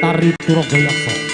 Tari Turogayaksa.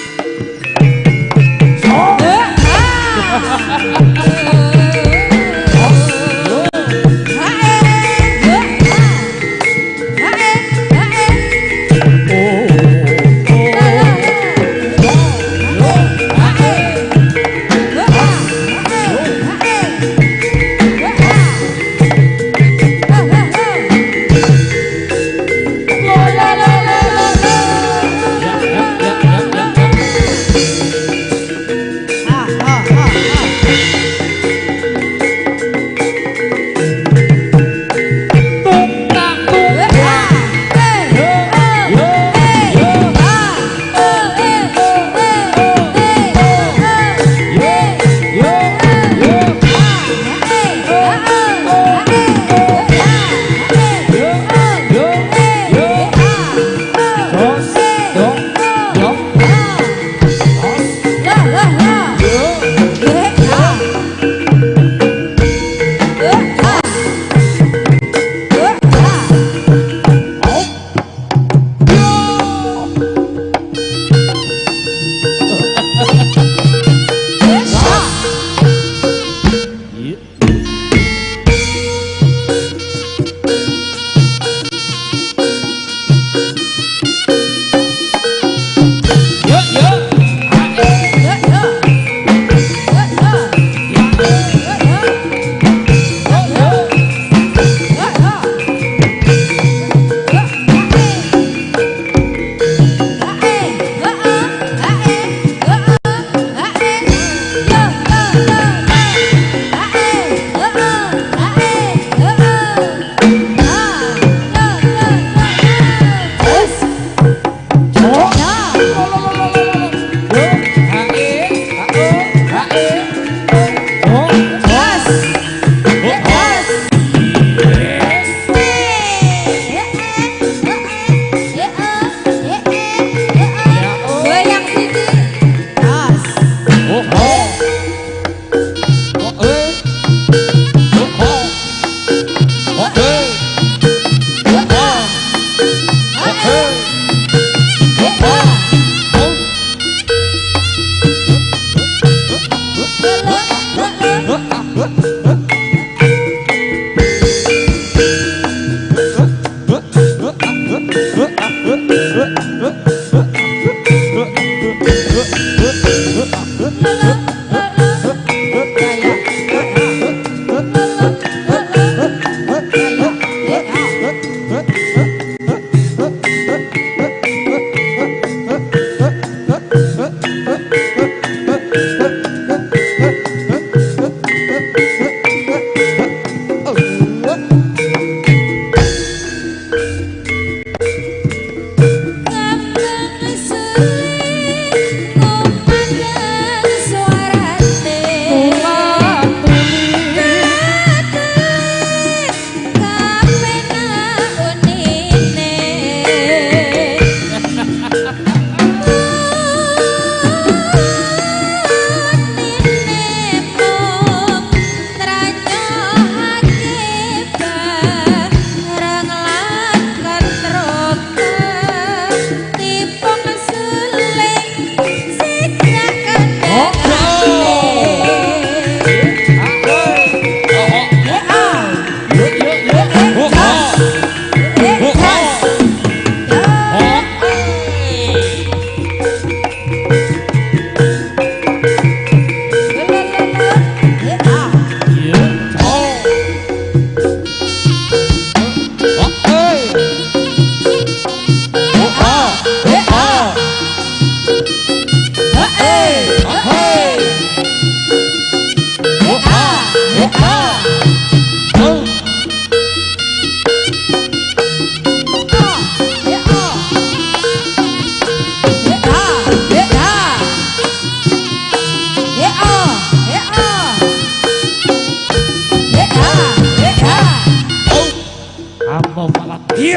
para ti.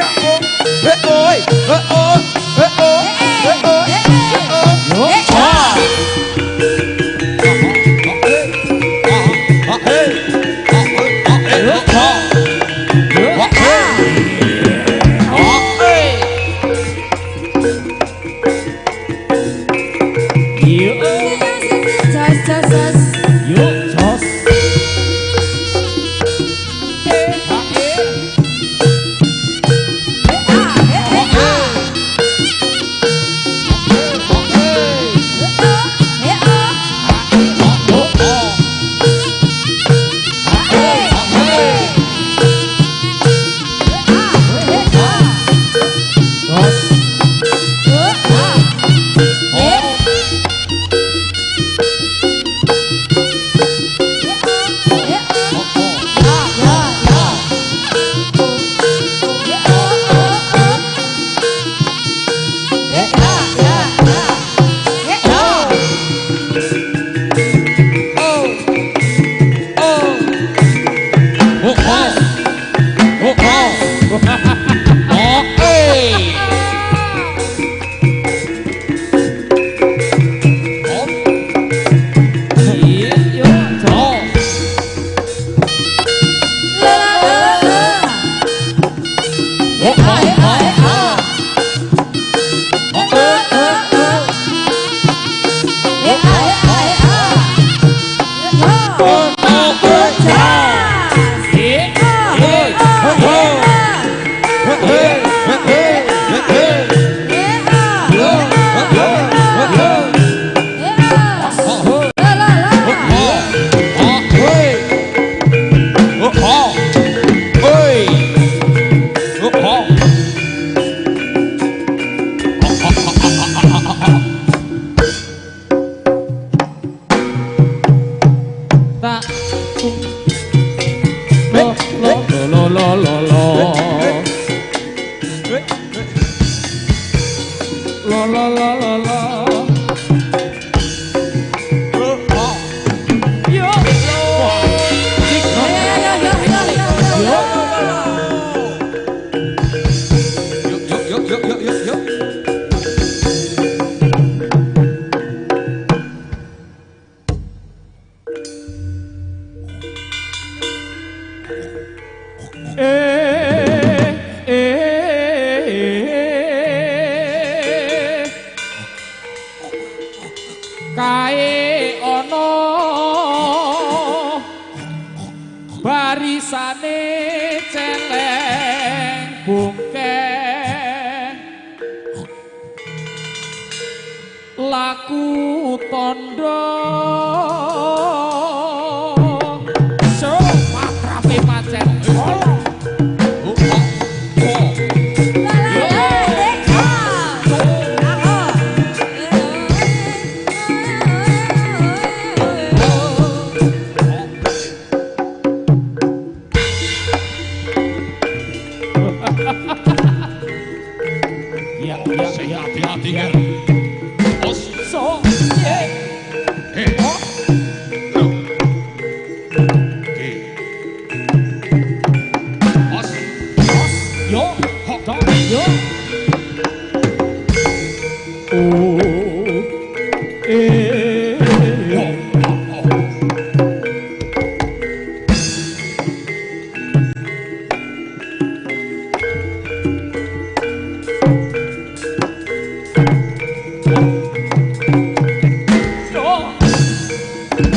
tandang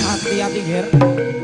Hati-hati, Ger. -hati,